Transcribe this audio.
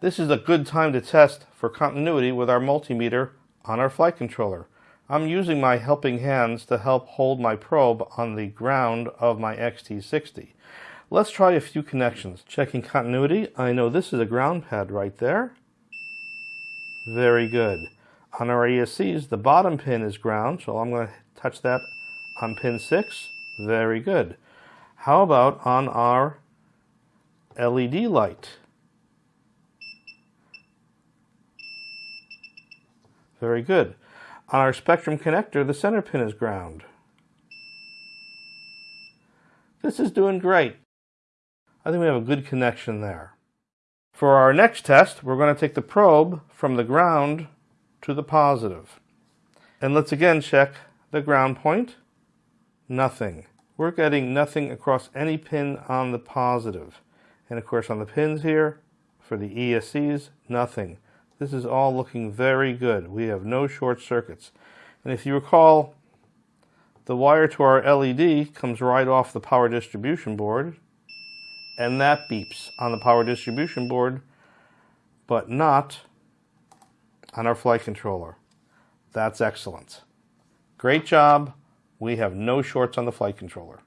This is a good time to test for continuity with our multimeter on our flight controller. I'm using my helping hands to help hold my probe on the ground of my XT60. Let's try a few connections. Checking continuity, I know this is a ground pad right there. Very good. On our ESCs, the bottom pin is ground, so I'm going to touch that on pin 6. Very good. How about on our LED light? Very good. On our Spektrum connector, the center pin is ground. This is doing great. I think we have a good connection there. For our next test, we're going to take the probe from the ground to the positive. And let's again check the ground point. Nothing. We're getting nothing across any pin on the positive. And of course on the pins here, for the ESCs, nothing. This is all looking very good. We have no short circuits. And if you recall, the wire to our LED comes right off the power distribution board, and that beeps on the power distribution board, but not on our flight controller. That's excellent. Great job. We have no shorts on the flight controller.